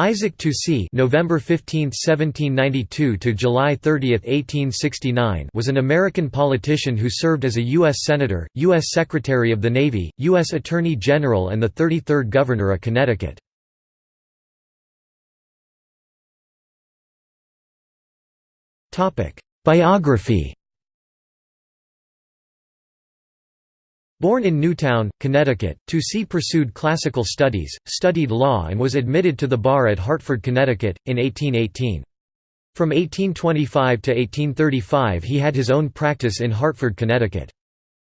Isaac Toucey November 15, 1792 to July 30, 1869 was an American politician who served as a U.S. Senator, U.S. Secretary of the Navy, U.S. Attorney General and the 33rd Governor of Connecticut. Biography Born in Newtown, Connecticut, Toucey pursued classical studies, studied law and was admitted to the bar at Hartford, Connecticut, in 1818. From 1825 to 1835 he had his own practice in Hartford, Connecticut.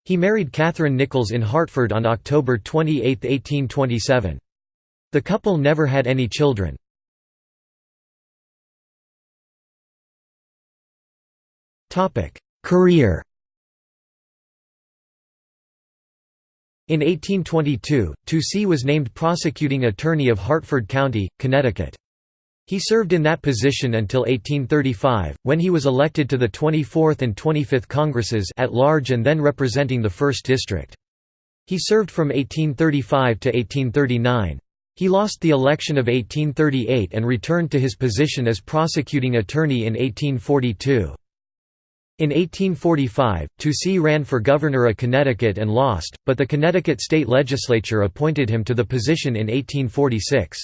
He married Catherine Nichols in Hartford on October 28, 1827. The couple never had any children. Career In 1822, Toucey was named prosecuting attorney of Hartford County, Connecticut. He served in that position until 1835, when he was elected to the 24th and 25th Congresses at large and then representing the 1st District. He served from 1835 to 1839. He lost the election of 1838 and returned to his position as prosecuting attorney in 1842. In 1845, Toucey ran for governor of Connecticut and lost, but the Connecticut state legislature appointed him to the position in 1846.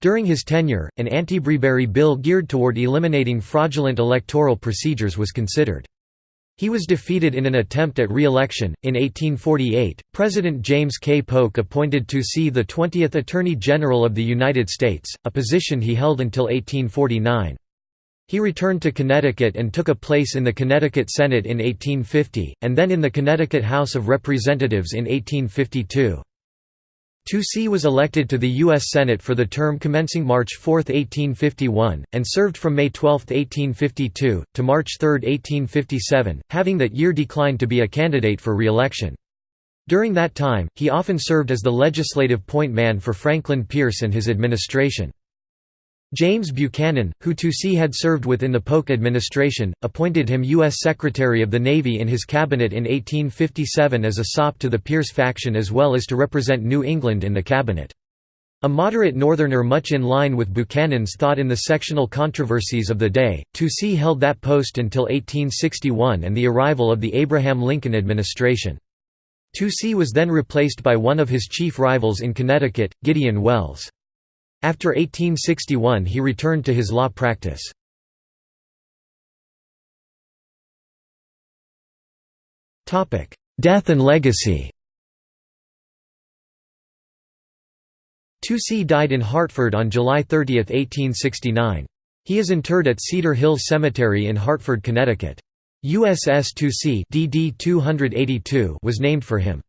During his tenure, an anti-Bribery bill geared toward eliminating fraudulent electoral procedures was considered. He was defeated in an attempt at re-election. In 1848, President James K. Polk appointed Toucey the 20th Attorney General of the United States, a position he held until 1849. He returned to Connecticut and took a place in the Connecticut Senate in 1850, and then in the Connecticut House of Representatives in 1852. Toucey was elected to the U.S. Senate for the term commencing March 4, 1851, and served from May 12, 1852, to March 3, 1857, having that year declined to be a candidate for re-election. During that time, he often served as the legislative point man for Franklin Pierce and his administration. James Buchanan, who Toucey had served with in the Polk administration, appointed him U.S. Secretary of the Navy in his cabinet in 1857 as a sop to the Pierce faction as well as to represent New England in the cabinet. A moderate Northerner much in line with Buchanan's thought in the sectional controversies of the day, Toucey held that post until 1861 and the arrival of the Abraham Lincoln administration. Toucey was then replaced by one of his chief rivals in Connecticut, Gideon Welles. After 1861 he returned to his law practice. Death and legacy Toucey died in Hartford on July 30, 1869. He is interred at Cedar Hill Cemetery in Hartford, Connecticut. USS Toucey DD 282 was named for him.